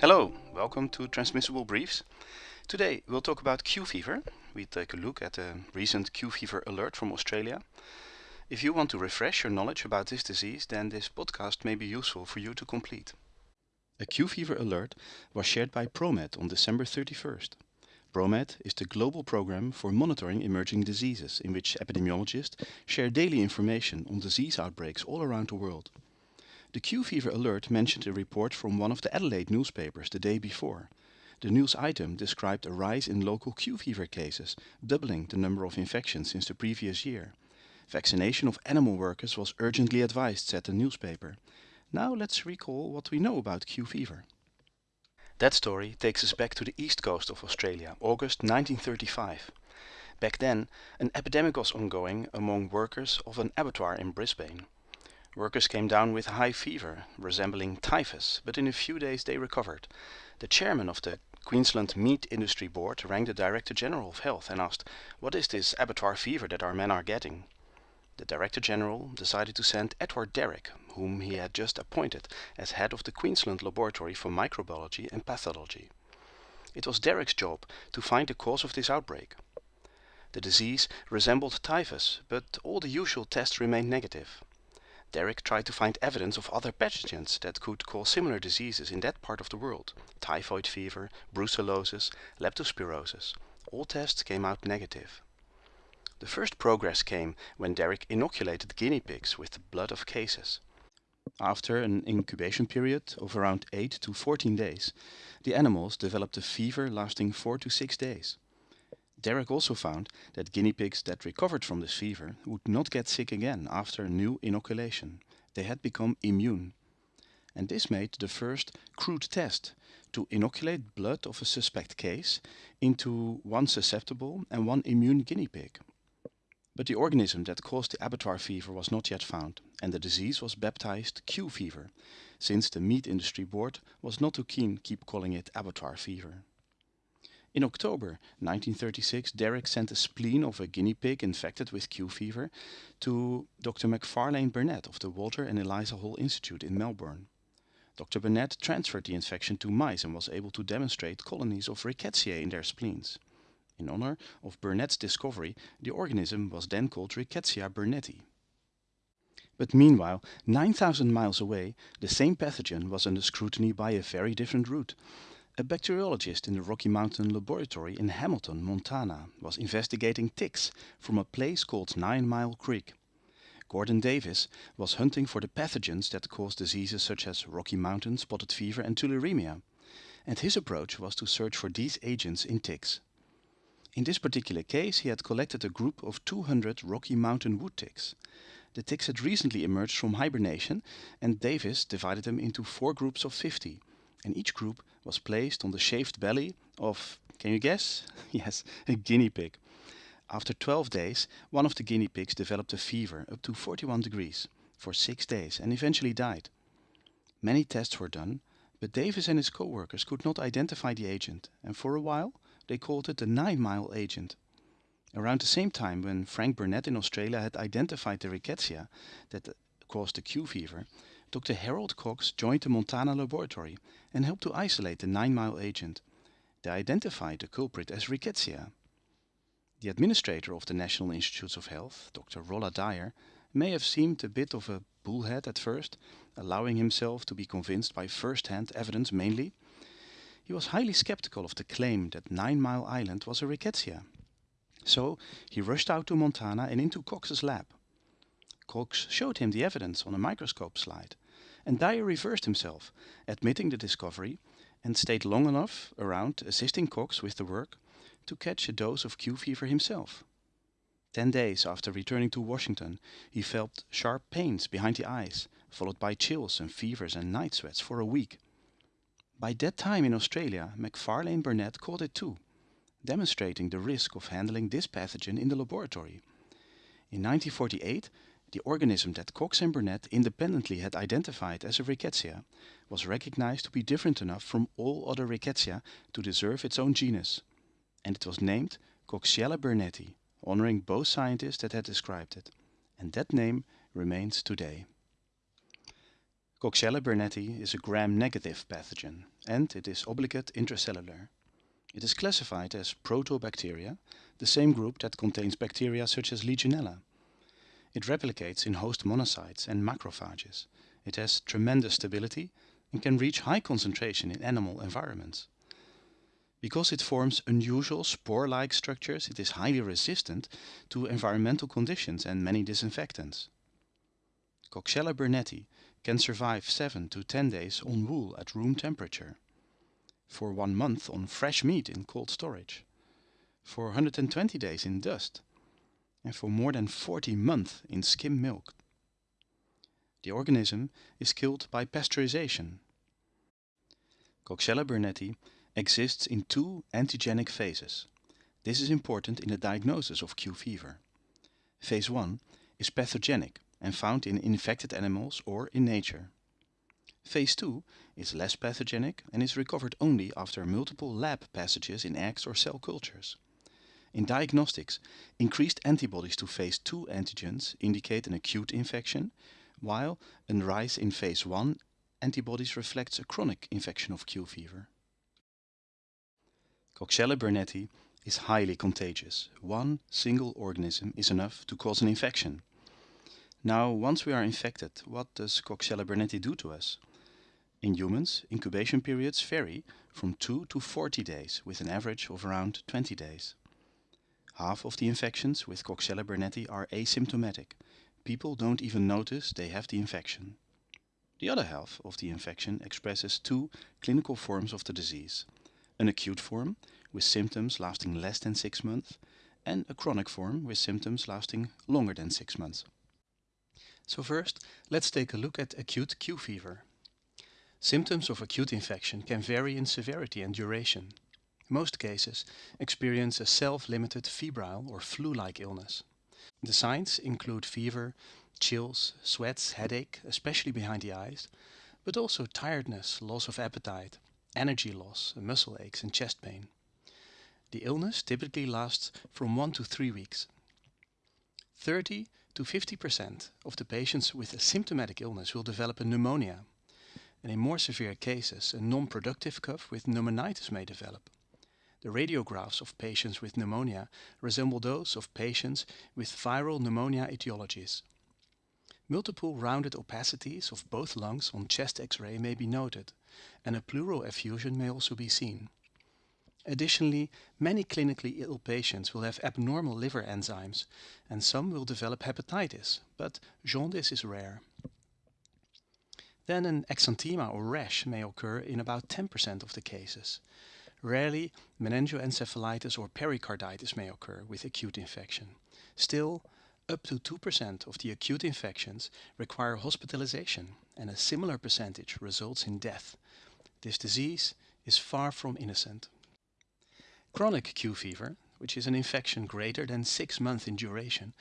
Hello, welcome to Transmissible Briefs. Today we'll talk about Q fever. We take a look at a recent Q fever alert from Australia. If you want to refresh your knowledge about this disease, then this podcast may be useful for you to complete. A Q fever alert was shared by ProMed on December 31st. ProMed is the global program for monitoring emerging diseases in which epidemiologists share daily information on disease outbreaks all around the world. The Q fever alert mentioned a report from one of the Adelaide newspapers the day before. The news item described a rise in local Q fever cases, doubling the number of infections since the previous year. Vaccination of animal workers was urgently advised, said the newspaper. Now let's recall what we know about Q fever. That story takes us back to the east coast of Australia, August 1935. Back then, an epidemic was ongoing among workers of an abattoir in Brisbane. Workers came down with high fever, resembling typhus, but in a few days they recovered. The chairman of the Queensland Meat Industry Board rang the Director General of Health and asked, What is this abattoir fever that our men are getting? The Director General decided to send Edward Derrick, whom he had just appointed as head of the Queensland Laboratory for Microbiology and Pathology. It was Derrick's job to find the cause of this outbreak. The disease resembled typhus, but all the usual tests remained negative. Derrick tried to find evidence of other pathogens that could cause similar diseases in that part of the world. Typhoid fever, brucellosis, leptospirosis. All tests came out negative. The first progress came when Derrick inoculated guinea pigs with the blood of cases. After an incubation period of around 8 to 14 days, the animals developed a fever lasting 4 to 6 days. Derrick also found that guinea pigs that recovered from this fever would not get sick again after a new inoculation. They had become immune. And this made the first crude test to inoculate blood of a suspect case into one susceptible and one immune guinea pig. But the organism that caused the abattoir fever was not yet found, and the disease was baptized Q fever, since the meat industry board was not too keen keep calling it abattoir fever. In October 1936, Derrick sent a spleen of a guinea pig infected with Q fever to Dr. Macfarlane Burnet of the Walter and Eliza Hall Institute in Melbourne. Dr. Burnet transferred the infection to mice and was able to demonstrate colonies of rickettsia in their spleens. In honor of Burnet's discovery, the organism was then called Rickettsia burnetii. But meanwhile, 9,000 miles away, the same pathogen was under scrutiny by a very different route. A bacteriologist in the Rocky Mountain Laboratory in Hamilton, Montana, was investigating ticks from a place called Nine Mile Creek. Gordon Davis was hunting for the pathogens that cause diseases such as Rocky Mountain spotted fever and tularemia, and his approach was to search for these agents in ticks. In this particular case, he had collected a group of 200 Rocky Mountain wood ticks. The ticks had recently emerged from hibernation, and Davis divided them into four groups of 50 and each group was placed on the shaved belly of, can you guess? yes, a guinea pig. After 12 days, one of the guinea pigs developed a fever up to 41 degrees for six days and eventually died. Many tests were done, but Davis and his co-workers could not identify the agent, and for a while they called it the Nine Mile agent. Around the same time when Frank Burnet in Australia had identified the rickettsia that caused the Q fever, Dr. Harold Cox joined the Montana laboratory and helped to isolate the Nine Mile agent. They identified the culprit as rickettsia. The administrator of the National Institutes of Health, Dr. Rolla Dyer, may have seemed a bit of a bullhead at first, allowing himself to be convinced by first-hand evidence mainly. He was highly skeptical of the claim that Nine Mile Island was a rickettsia. So he rushed out to Montana and into Cox's lab. Cox showed him the evidence on a microscope slide, and Dyer reversed himself, admitting the discovery, and stayed long enough around assisting Cox with the work to catch a dose of Q fever himself. Ten days after returning to Washington, he felt sharp pains behind the eyes, followed by chills and fevers and night sweats for a week. By that time in Australia, Macfarlane Burnet caught it too, demonstrating the risk of handling this pathogen in the laboratory. In 1948, the organism that Cox and Burnet independently had identified as a rickettsia was recognized to be different enough from all other rickettsia to deserve its own genus, and it was named Coxiella burnetii, honoring both scientists that had described it, and that name remains today. Coxiella burnetii is a gram-negative pathogen, and it is obligate intracellular. It is classified as proteobacteria, the same group that contains bacteria such as Legionella. It replicates in host monocytes and macrophages. It has tremendous stability and can reach high concentration in animal environments. Because it forms unusual spore-like structures, it is highly resistant to environmental conditions and many disinfectants. Coxiella burnetii can survive 7 to 10 days on wool at room temperature, for one month on fresh meat in cold storage, for 120 days in dust, and for more than 40 months in skim milk. The organism is killed by pasteurization. Coxiella burnetii exists in two antigenic phases. This is important in the diagnosis of Q fever. Phase 1 is pathogenic and found in infected animals or in nature. Phase 2 is less pathogenic and is recovered only after multiple lab passages in eggs or cell cultures. In diagnostics, increased antibodies to phase 2 antigens indicate an acute infection, while a rise in phase 1 antibodies reflects a chronic infection of Q fever. Coxiella burnetii is highly contagious. One single organism is enough to cause an infection. Now, once we are infected, what does Coxiella burnetii do to us? In humans, incubation periods vary from 2 to 40 days, with an average of around 20 days. Half of the infections with Coxiella burnetii are asymptomatic. People don't even notice they have the infection. The other half of the infection expresses two clinical forms of the disease an acute form with symptoms lasting less than six months, and a chronic form with symptoms lasting longer than six months. So first, let's take a look at acute Q fever. Symptoms of acute infection can vary in severity and duration. Most cases experience a self-limited febrile or flu-like illness. The signs include fever, chills, sweats, headache, especially behind the eyes, but also tiredness, loss of appetite, energy loss, muscle aches and chest pain. The illness typically lasts from 1 to 3 weeks. 30 to 50% of the patients with a symptomatic illness will develop a pneumonia, and in more severe cases, a non-productive cough with pneumonitis may develop. The radiographs of patients with pneumonia resemble those of patients with viral pneumonia etiologies. Multiple rounded opacities of both lungs on chest X-ray may be noted, and a pleural effusion may also be seen. Additionally, many clinically ill patients will have abnormal liver enzymes, and some will develop hepatitis, but jaundice is rare. Then an exanthema or rash may occur in about 10% of the cases. Rarely, meningoencephalitis or pericarditis may occur with acute infection. Still, up to 2% of the acute infections require hospitalization, and a similar percentage results in death. This disease is far from innocent. Chronic Q fever, which is an infection greater than 6 months in duration,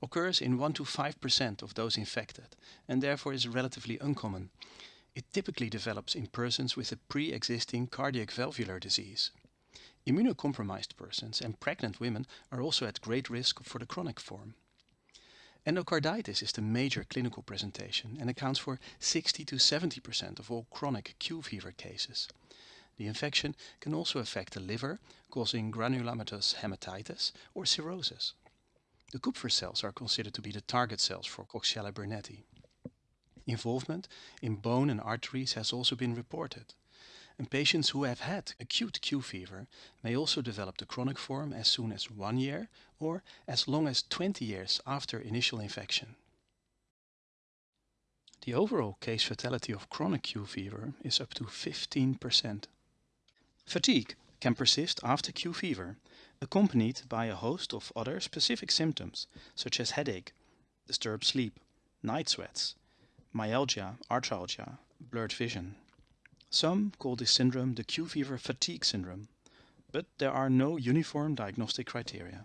occurs in 1 to 5% of those infected and therefore is relatively uncommon. It typically develops in persons with a pre-existing cardiac valvular disease. Immunocompromised persons and pregnant women are also at great risk for the chronic form. Endocarditis is the major clinical presentation and accounts for 60 to 70% of all chronic Q fever cases. The infection can also affect the liver, causing granulomatous hepatitis or cirrhosis. The Kupffer cells are considered to be the target cells for Coxiella burnetii. Involvement in bone and arteries has also been reported and patients who have had acute Q fever may also develop the chronic form as soon as one year or as long as 20 years after initial infection. The overall case fatality of chronic Q fever is up to 15%. Fatigue can persist after Q fever, accompanied by a host of other specific symptoms such as headache, disturbed sleep, night sweats, myalgia, arthralgia, blurred vision. Some call this syndrome the Q fever fatigue syndrome, but there are no uniform diagnostic criteria.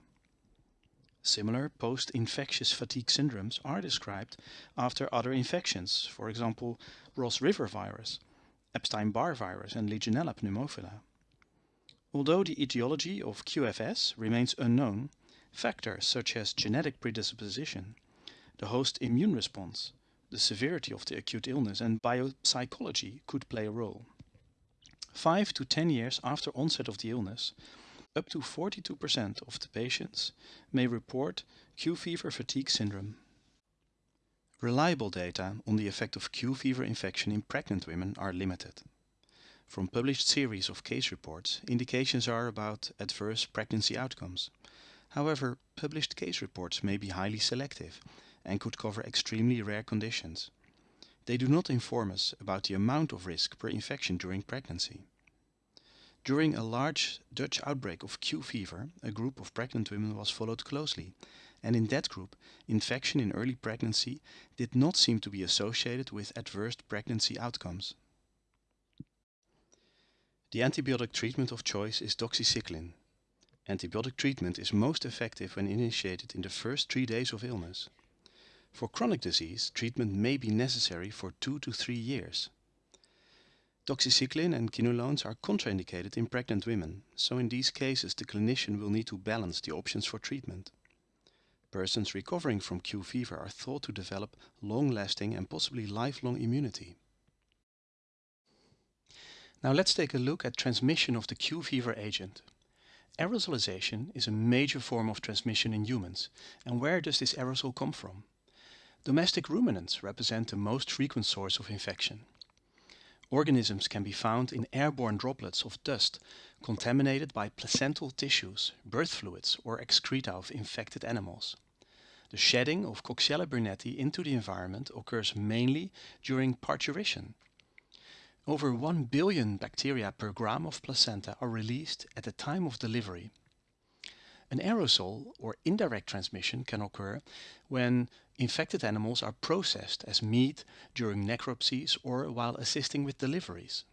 Similar post-infectious fatigue syndromes are described after other infections, for example Ross River virus, Epstein-Barr virus and Legionella pneumophila. Although the etiology of QFS remains unknown, factors such as genetic predisposition, the host immune response, the severity of the acute illness and biopsychology could play a role. 5 to 10 years after onset of the illness, up to 42% of the patients may report Q fever fatigue syndrome. Reliable data on the effect of Q fever infection in pregnant women are limited. From published series of case reports, indications are about adverse pregnancy outcomes. However, published case reports may be highly selective and could cover extremely rare conditions. They do not inform us about the amount of risk per infection during pregnancy. During a large Dutch outbreak of Q fever, a group of pregnant women was followed closely, and in that group, infection in early pregnancy did not seem to be associated with adverse pregnancy outcomes. The antibiotic treatment of choice is doxycycline. Antibiotic treatment is most effective when initiated in the first three days of illness. For chronic disease, treatment may be necessary for two to three years. Doxycycline and quinolones are contraindicated in pregnant women, so in these cases the clinician will need to balance the options for treatment. Persons recovering from Q fever are thought to develop long-lasting and possibly lifelong immunity. Now let's take a look at transmission of the Q fever agent. Aerosolization is a major form of transmission in humans. And where does this aerosol come from? Domestic ruminants represent the most frequent source of infection. Organisms can be found in airborne droplets of dust contaminated by placental tissues, birth fluids or excreta of infected animals. The shedding of Coxiella burnetii into the environment occurs mainly during parturition. Over 1 billion bacteria per gram of placenta are released at the time of delivery. An aerosol or indirect transmission can occur when infected animals are processed as meat during necropsies or while assisting with deliveries.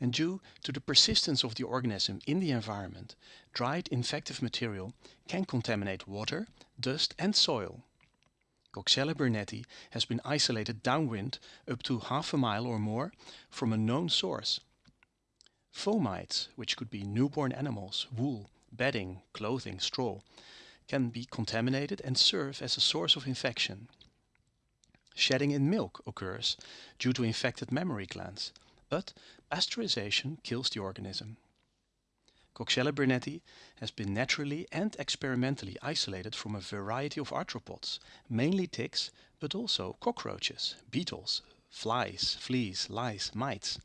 And due to the persistence of the organism in the environment, dried infective material can contaminate water, dust and soil. Coxiella burnetii has been isolated downwind up to half a mile or more from a known source. Fomites, which could be newborn animals, wool, bedding, clothing, straw, can be contaminated and serve as a source of infection. Shedding in milk occurs due to infected mammary glands, but pasteurization kills the organism. Coxiella burnetii has been naturally and experimentally isolated from a variety of arthropods, mainly ticks, but also cockroaches, beetles, flies, fleas, lice, mites.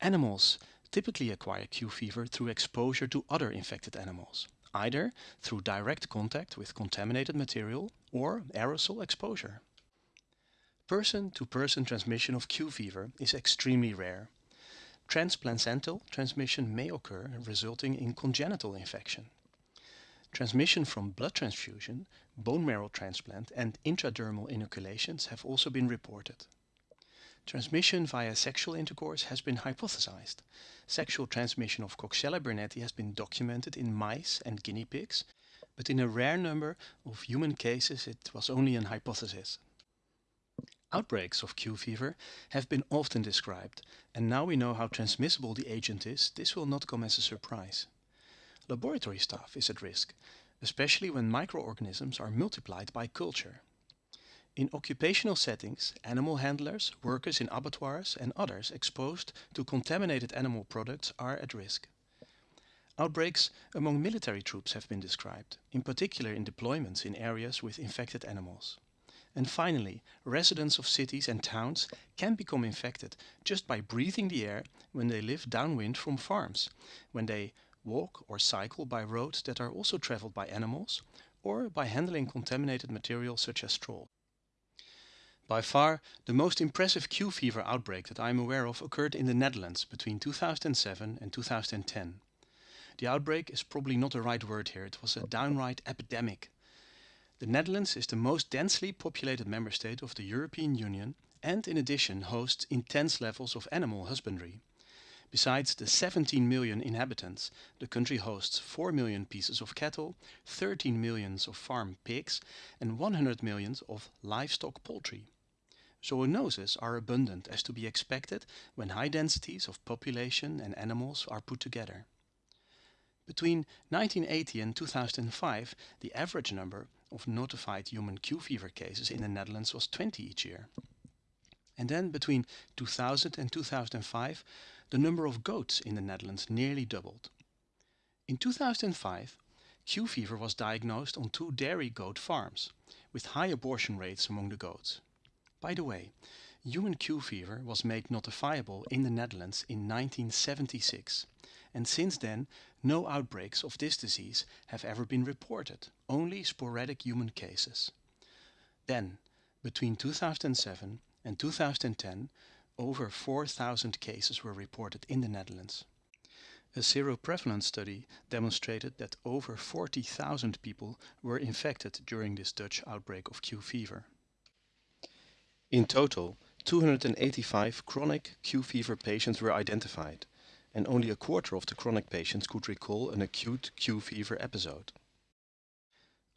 Animals typically acquire Q fever through exposure to other infected animals, either through direct contact with contaminated material or aerosol exposure. Person-to-person -person transmission of Q fever is extremely rare. Transplacental transmission may occur, resulting in congenital infection. Transmission from blood transfusion, bone marrow transplant and intradermal inoculations have also been reported. Transmission via sexual intercourse has been hypothesized. Sexual transmission of Coxiella burnetii has been documented in mice and guinea pigs, but in a rare number of human cases it was only an hypothesis. Outbreaks of Q fever have been often described, and now we know how transmissible the agent is, this will not come as a surprise. Laboratory staff is at risk, especially when microorganisms are multiplied by culture. In occupational settings, animal handlers, workers in abattoirs and others exposed to contaminated animal products are at risk. Outbreaks among military troops have been described, in particular in deployments in areas with infected animals. And finally, residents of cities and towns can become infected just by breathing the air when they live downwind from farms, when they walk or cycle by roads that are also traveled by animals, or by handling contaminated material such as straw. By far, the most impressive Q fever outbreak that I am aware of occurred in the Netherlands between 2007 and 2010. The outbreak is probably not the right word here, it was a downright epidemic. The Netherlands is the most densely populated member state of the European Union and in addition hosts intense levels of animal husbandry. Besides the 17 million inhabitants, the country hosts 4 million pieces of cattle, 13 millions of farm pigs and 100 millions of livestock poultry. Zoonoses are abundant as to be expected when high densities of population and animals are put together. Between 1980 and 2005, the average number of notified human Q fever cases in the Netherlands was 20 each year. And then between 2000 and 2005, the number of goats in the Netherlands nearly doubled. In 2005, Q fever was diagnosed on two dairy goat farms, with high abortion rates among the goats. By the way, human Q fever was made notifiable in the Netherlands in 1976, and since then no outbreaks of this disease have ever been reported, only sporadic human cases. Then, between 2007 and 2010, over 4,000 cases were reported in the Netherlands. A seroprevalence study demonstrated that over 40,000 people were infected during this Dutch outbreak of Q fever. In total, 285 chronic Q fever patients were identified, and only a quarter of the chronic patients could recall an acute Q fever episode.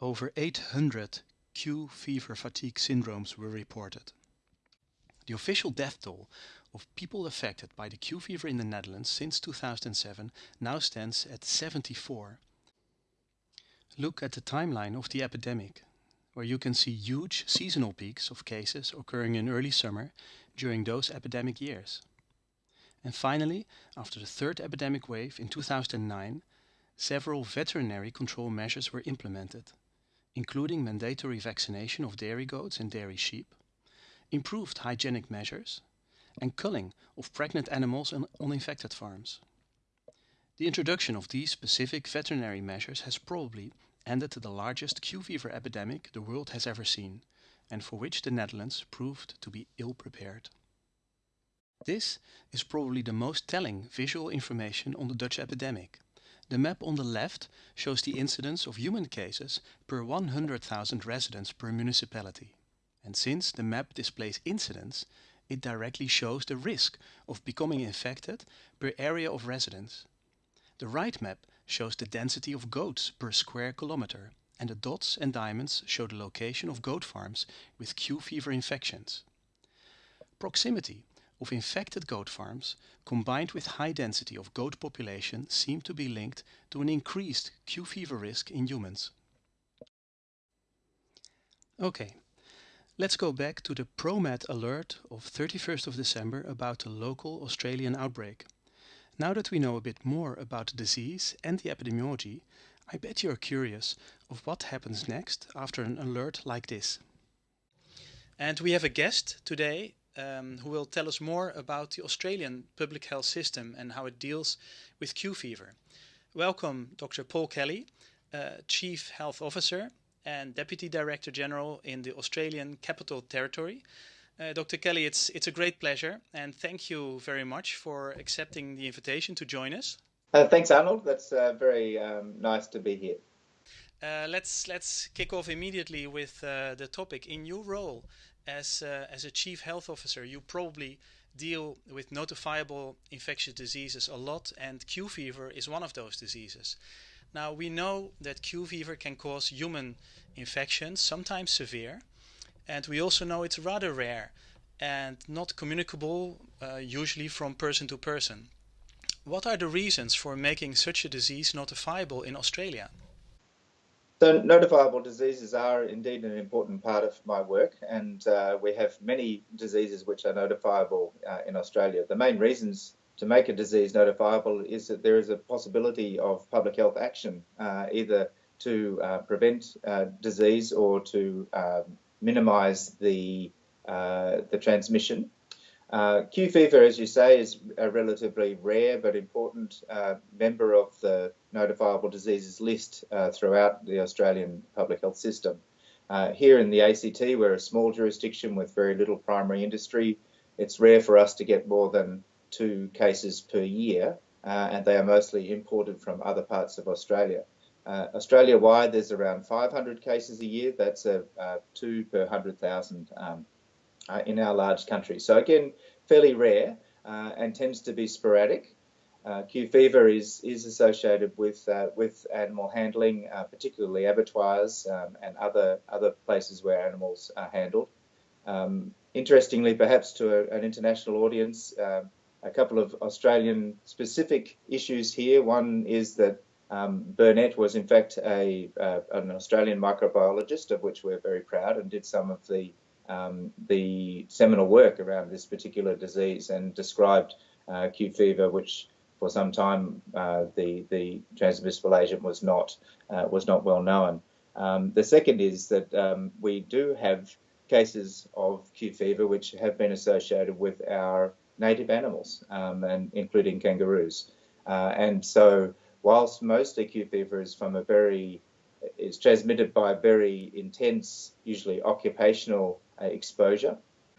Over 800 Q fever fatigue syndromes were reported. The official death toll of people affected by the Q fever in the Netherlands since 2007 now stands at 74. Look at the timeline of the epidemic, where you can see huge seasonal peaks of cases occurring in early summer during those epidemic years. And finally, after the third epidemic wave in 2009, several veterinary control measures were implemented, including mandatory vaccination of dairy goats and dairy sheep, improved hygienic measures, and culling of pregnant animals on infected farms. The introduction of these specific veterinary measures has probably ended the largest Q fever epidemic the world has ever seen, and for which the Netherlands proved to be ill prepared. This is probably the most telling visual information on the Dutch epidemic. The map on the left shows the incidence of human cases per 100,000 residents per municipality. And since the map displays incidence, it directly shows the risk of becoming infected per area of residence. The right map shows the density of goats per square kilometer, and the dots and diamonds show the location of goat farms with Q fever infections. Proximity of infected goat farms combined with high density of goat population seem to be linked to an increased Q fever risk in humans. Okay, Let's go back to the ProMed alert of 31st of December about the local Australian outbreak. Now that we know a bit more about the disease and the epidemiology, I bet you're curious of what happens next after an alert like this. And we have a guest today um, who will tell us more about the Australian public health system and how it deals with Q fever. Welcome, Dr. Paul Kelly, uh, Chief Health Officer and Deputy Director General in the Australian Capital Territory. Uh, Dr. Kelly, it's, it's a great pleasure, and thank you very much for accepting the invitation to join us. Uh, thanks, Arnold. That's uh, very um, nice to be here. Uh, let's let's kick off immediately with uh, the topic. In your role as uh, as a chief health officer, you probably deal with notifiable infectious diseases a lot, and Q fever is one of those diseases. Now we know that Q fever can cause human infections, sometimes severe, and we also know it's rather rare and not communicable uh, usually from person to person. What are the reasons for making such a disease notifiable in Australia? So notifiable diseases are indeed an important part of my work and uh, we have many diseases which are notifiable uh, in Australia. The main reasons to make a disease notifiable is that there is a possibility of public health action, uh, either to uh, prevent uh, disease or to minimise the uh, the transmission. Uh, Q fever, as you say, is a relatively rare but important uh, member of the notifiable diseases list throughout the Australian public health system. here in the ACT, we're a small jurisdiction with very little primary industry. It's rare for us to get more than two cases per year, uh, and they are mostly imported from other parts of Australia. Uh, Australia-wide, there's around 500 cases a year. That's a, a two per 100,000 um, uh, in our large country. So again, fairly rare uh, and tends to be sporadic. Uh, Q fever is is associated with uh, with animal handling, particularly abattoirs um, and other other places where animals are handled. Um, interestingly, perhaps to a, an international audience, a couple of Australian specific issues here. One is that um, Burnet was in fact a, uh, an Australian microbiologist, of which we're very proud, and did some of the um, the seminal work around this particular disease and described uh, Q fever, which for some time uh, the the transmissible agent was not uh, was not well known. Um, the second is that um, we do have cases of Q fever which have been associated with our native animals, um, and including kangaroos. Uh, and so, whilst most acute fever is from a very is transmitted by very intense, usually occupational uh, exposure,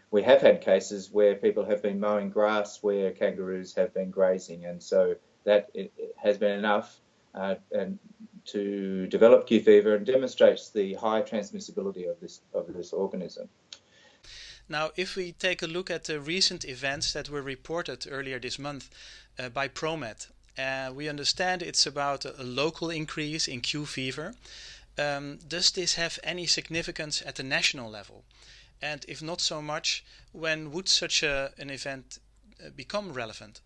we have had cases where people have been mowing grass where kangaroos have been grazing, and so that has been enough uh, and to develop Q fever and demonstrates the high transmissibility of this of this organism. Now, if we take a look at the recent events that were reported earlier this month uh, by ProMed, uh, we understand it's about a, a local increase in Q fever. Um, does this have any significance at the national level? And if not so much, when would such a, an event uh, become relevant?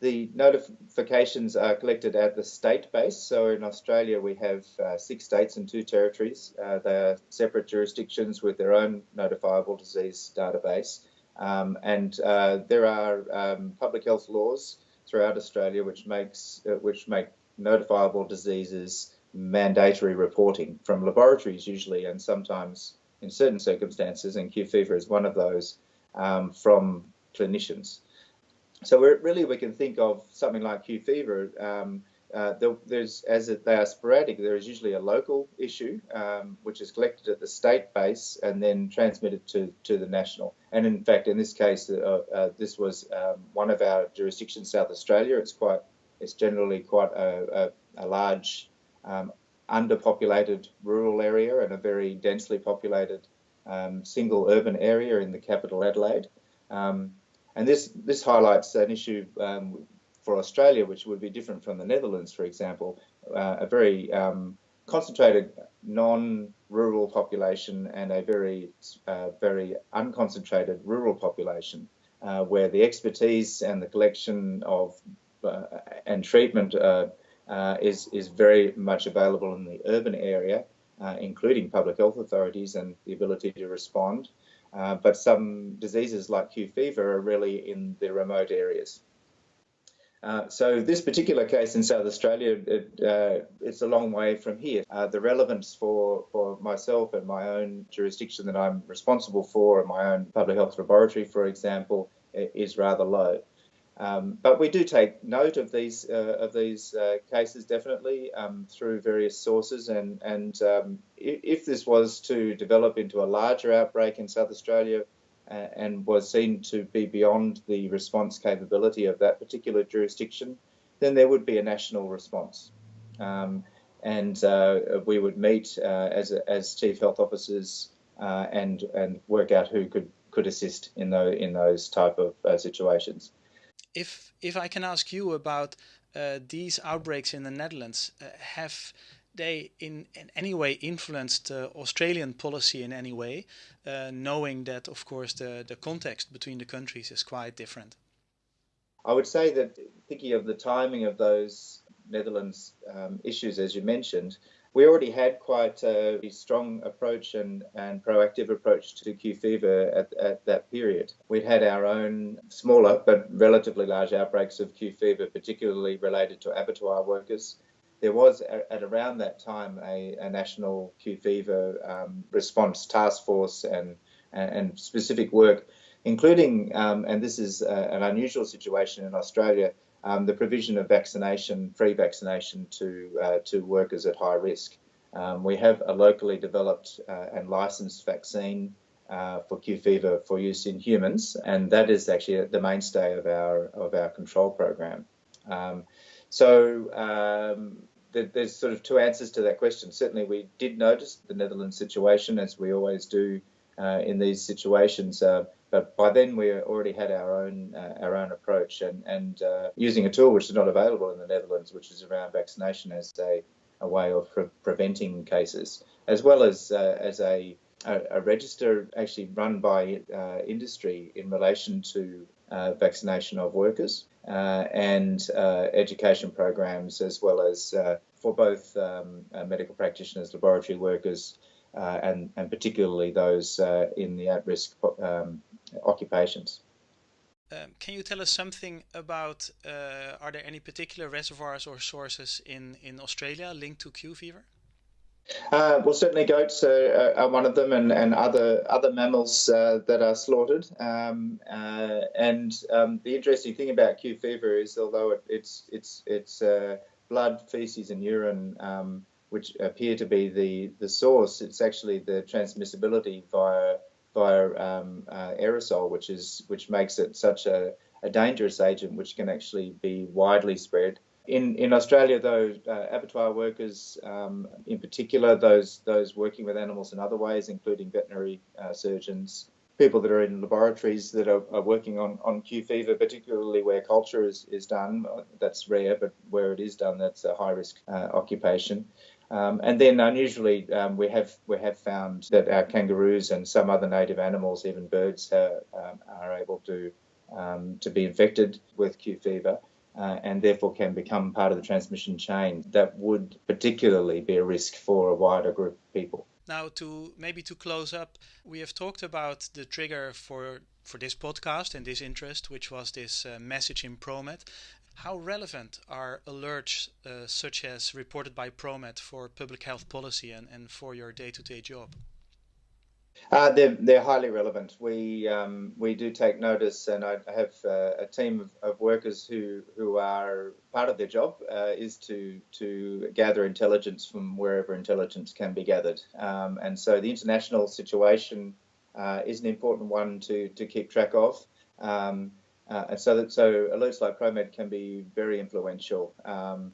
The notifications are collected at the state base. So in Australia, we have uh, six states and two territories. Uh, they are separate jurisdictions with their own notifiable disease database. Um, and uh, there are um, public health laws throughout Australia which makes uh, which make notifiable diseases mandatory reporting from laboratories usually, and sometimes in certain circumstances, and Q fever is one of those, um, from clinicians. So really, we can think of something like Q fever. Um, uh, there's as it, they are sporadic. There is usually a local issue um, which is collected at the state base and then transmitted to to the national. And in fact, in this case, uh, uh, this was um, one of our jurisdictions, South Australia. It's quite it's generally quite a, a, a large um, underpopulated rural area and a very densely populated um, single urban area in the capital Adelaide. Um, and this, this highlights an issue um, for Australia, which would be different from the Netherlands, for example, uh, a very um, concentrated non-rural population and a very, uh, very unconcentrated rural population, uh, where the expertise and the collection of uh, and treatment uh, uh, is, is very much available in the urban area, including public health authorities and the ability to respond. But some diseases like Q fever are really in the remote areas. Uh, so this particular case in South Australia, it, uh, it's a long way from here. Uh, the relevance for, for myself and my own jurisdiction that I'm responsible for, and my own public health laboratory, for example, is rather low. Um, but we do take note of these uh, of these uh, cases definitely um, through various sources, and and um, if, this was to develop into a larger outbreak in South Australia and was seen to be beyond the response capability of that particular jurisdiction, then there would be a national response, um, and uh, we would meet uh, as as chief health officers uh, and and work out who could could assist in those in those type of situations. If if I can ask you about uh, these outbreaks in the Netherlands, uh, have they in, in any way influenced uh, Australian policy in any way, uh, knowing that of course the, the context between the countries is quite different? I would say that thinking of the timing of those Netherlands um, issues, as you mentioned, we already had quite a strong approach and, and proactive approach to Q fever at, at that period. We'd had our own smaller but relatively large outbreaks of Q fever, particularly related to abattoir workers. There was at around that time a, a national Q fever um, response task force and, and specific work, including, um, and this is a, an unusual situation in Australia, um, the provision of vaccination, free vaccination to uh, to workers at high risk. Um, we have a locally developed uh, and licensed vaccine uh, for Q fever for use in humans, and that is actually the mainstay of our of our control program. Um, so um, there's sort of two answers to that question. Certainly, we did notice the Netherlands situation, as we always do uh, in these situations. Uh, but by then we already had our own uh, our own approach and and uh, using a tool which is not available in the Netherlands, which is around vaccination as a, a way of pre- preventing cases, as well as uh, as a, a, a register actually run by uh, industry in relation to vaccination of workers and education programs, as well as for both um, medical practitioners, laboratory workers. and, and particularly those in the at-risk um, occupations. Um, can you tell us something about uh, are there any particular reservoirs or sources in, in Australia linked to Q fever? Uh, well, certainly goats are, are, one of them, and, and other other mammals uh, that are slaughtered. Um, uh, and um, the interesting thing about Q fever is, although it, it's it's it's uh, blood, feces, and urine um, which appear to be the the source, it's actually the transmissibility via via um, uh, aerosol, which is which makes it such a, a dangerous agent, which can actually be widely spread. In, in Australia, though, uh, abattoir workers, um, in particular, those those working with animals in other ways, including veterinary uh, surgeons, people that are in laboratories that are, are, working on, on Q fever, particularly where culture is, is done, that's rare, but where it is done, that's a high risk uh, occupation. Um, and then unusually, um, we have we have found that our kangaroos and some other native animals, even birds, uh, um, are able to um, to be infected with Q fever. Uh, and therefore can become part of the transmission chain that would particularly be a risk for a wider group of people. Now, to maybe to close up, we have talked about the trigger for for this podcast and this interest, which was this uh, message in ProMed, how relevant are alerts uh, such as reported by ProMed for public health policy and, and for your day to day job? Uh, they're, they're highly relevant. We um, we do take notice, and I have uh, a team of, of, workers who, who are part of their job uh, is to to gather intelligence from wherever intelligence can be gathered. Um, and so the international situation uh, is an important one to to keep track of. Um, uh, and so that so alerts like ProMed can be very influential. Um,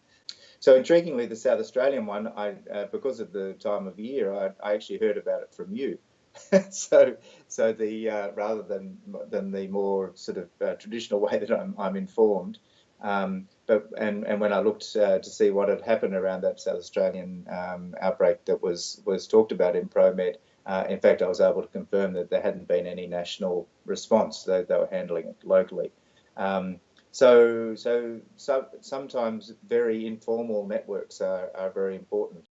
so intriguingly, the South Australian one, I uh, because of the time of year, I, I actually heard about it from you. so so the uh, rather than than the more sort of uh, traditional way that I'm, I'm informed. Um, but and, and when I looked uh, to see what had happened around that South Australian um, outbreak that was was talked about in ProMed, uh, in fact, I was able to confirm that there hadn't been any national response; they, they were handling it locally. Um, so, so, so, sometimes very informal networks are, are very important.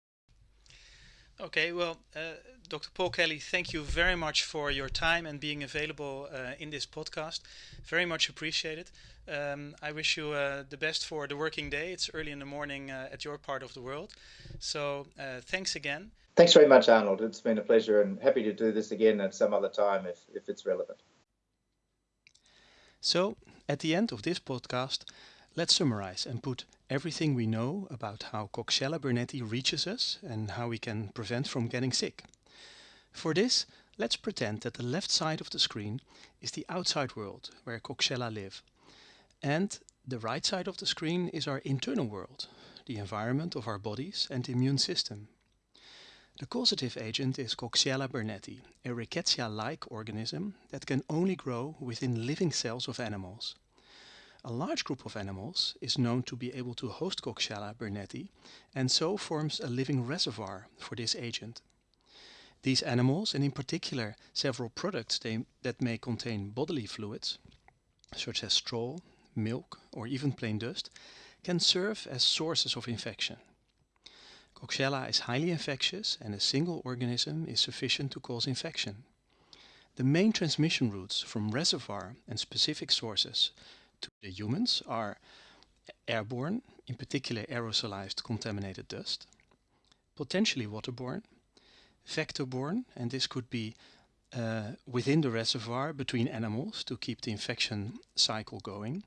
Okay, well, uh, Dr. Paul Kelly, thank you very much for your time and being available uh, in this podcast. Very much appreciated. Um, I wish you uh, the best for the working day. It's early in the morning uh, at your part of the world. So, uh, thanks again. Thanks very much, Arnold. It's been a pleasure and happy to do this again at some other time if, if it's relevant. So, at the end of this podcast, let's summarize and put everything we know about how Coxiella burnetii reaches us and how we can prevent from getting sick. For this, let's pretend that the left side of the screen is the outside world where Coxiella live. And the right side of the screen is our internal world, the environment of our bodies and immune system. The causative agent is Coxiella burnetii, a rickettsia-like organism that can only grow within living cells of animals. A large group of animals is known to be able to host Coxiella burnetii and so forms a living reservoir for this agent. These animals, and in particular several products they, that may contain bodily fluids, such as straw, milk or even plain dust, can serve as sources of infection. Coxiella is highly infectious and a single organism is sufficient to cause infection. The main transmission routes from reservoir and specific sources to the humans are airborne, in particular aerosolized contaminated dust, potentially waterborne, vector-borne, and this could be uh, within the reservoir between animals to keep the infection cycle going,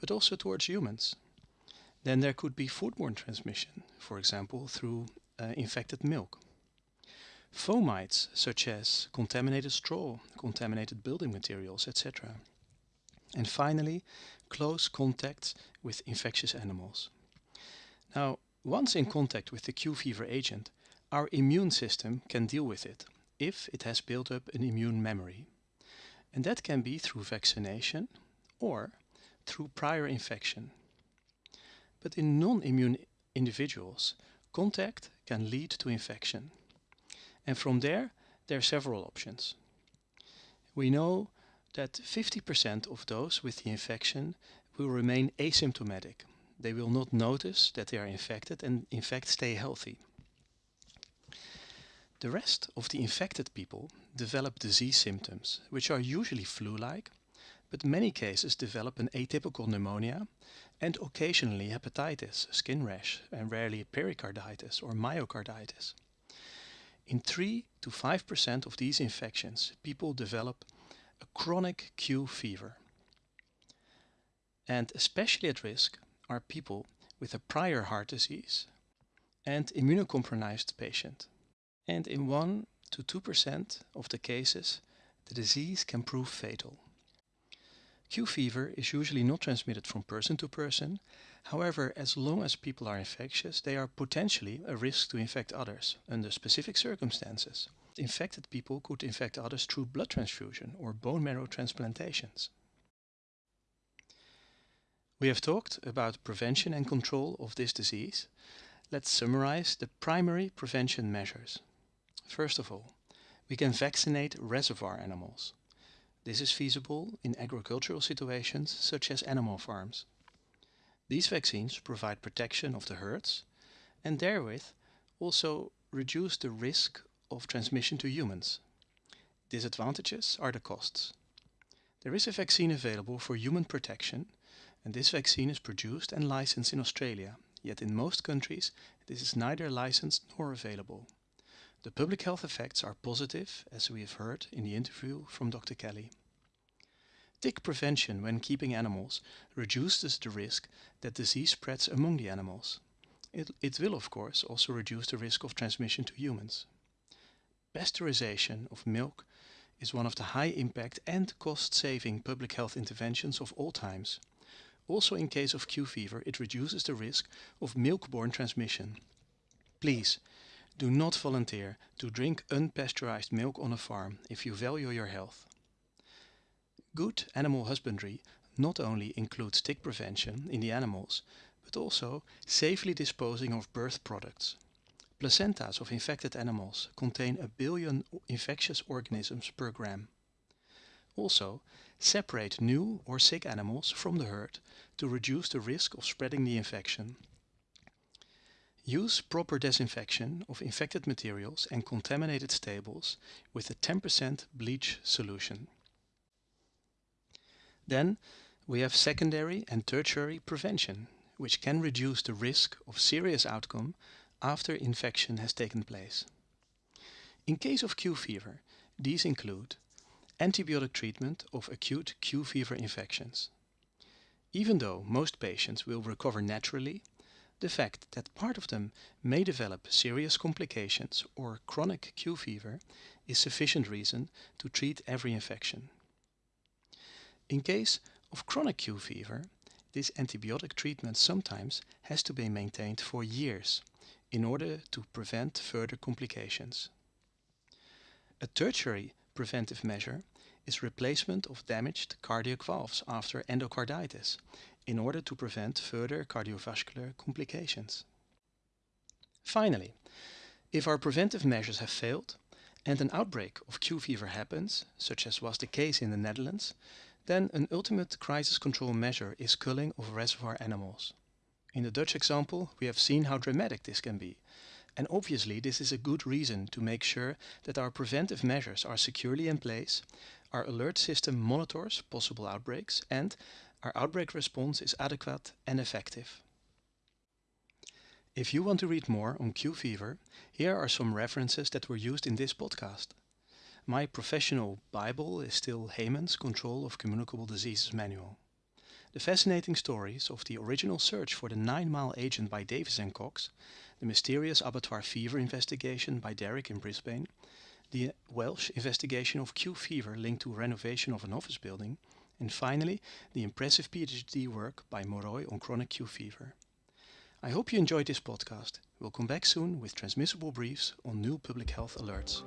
but also towards humans. Then there could be foodborne transmission, for example through uh, infected milk. Fomites such as contaminated straw, contaminated building materials, etc. And finally, close contact with infectious animals. Now, once in contact with the Q fever agent, our immune system can deal with it if it has built up an immune memory. And that can be through vaccination or through prior infection. But in non-immune individuals, contact can lead to infection. And from there, there are several options. We know that 50% of those with the infection will remain asymptomatic. They will not notice that they are infected and in fact stay healthy. The rest of the infected people develop disease symptoms, which are usually flu-like, but many cases develop an atypical pneumonia and occasionally hepatitis, skin rash, and rarely pericarditis or myocarditis. In 3 to 5% of these infections, people develop a chronic Q fever. And especially at risk are people with a prior heart disease and immunocompromised patient. And in 1 to 2% of the cases, the disease can prove fatal. Q fever is usually not transmitted from person to person. However, as long as people are infectious, they are potentially a risk to infect others under specific circumstances. Infected people could infect others through blood transfusion or bone marrow transplantations. We have talked about prevention and control of this disease. Let's summarize the primary prevention measures. First of all, we can vaccinate reservoir animals. This is feasible in agricultural situations such as animal farms. These vaccines provide protection of the herds and therewith also reduce the risk of transmission to humans. Disadvantages are the costs. There is a vaccine available for human protection and this vaccine is produced and licensed in Australia, yet in most countries this is neither licensed nor available. The public health effects are positive, as we have heard in the interview from Dr. Kelly. Tick prevention when keeping animals reduces the risk that disease spreads among the animals. It, it will, of course, also reduce the risk of transmission to humans. Pasteurization of milk is one of the high impact and cost saving public health interventions of all times. Also, in case of Q fever, it reduces the risk of milk borne transmission. Please do not volunteer to drink unpasteurized milk on a farm if you value your health. Good animal husbandry not only includes tick prevention in the animals, but also safely disposing of birth products. Placentas of infected animals contain a billion infectious organisms per gram. Also, separate new or sick animals from the herd to reduce the risk of spreading the infection. Use proper disinfection of infected materials and contaminated stables with a 10% bleach solution. Then we have secondary and tertiary prevention, which can reduce the risk of serious outcome after infection has taken place. In case of Q fever, these include antibiotic treatment of acute Q fever infections. Even though most patients will recover naturally, the fact that part of them may develop serious complications or chronic Q fever is sufficient reason to treat every infection. In case of chronic Q fever, this antibiotic treatment sometimes has to be maintained for years in order to prevent further complications. A tertiary preventive measure is replacement of damaged cardiac valves after endocarditis in order to prevent further cardiovascular complications. Finally, if our preventive measures have failed and an outbreak of Q fever happens, such as was the case in the Netherlands, then an ultimate crisis control measure is culling of reservoir animals. In the Dutch example, we have seen how dramatic this can be. And obviously, this is a good reason to make sure that our preventive measures are securely in place, our alert system monitors possible outbreaks, and our outbreak response is adequate and effective. If you want to read more on Q fever, here are some references that were used in this podcast. My professional Bible is still Heymann's Control of Communicable Diseases Manual. The fascinating stories of the original search for the Nine Mile Agent by Davis and Cox, the mysterious abattoir fever investigation by Derrick in Brisbane, the Welsh investigation of Q fever linked to renovation of an office building, and finally, the impressive PhD work by Moroi on chronic Q fever. I hope you enjoyed this podcast. We'll come back soon with transmissible briefs on new public health alerts.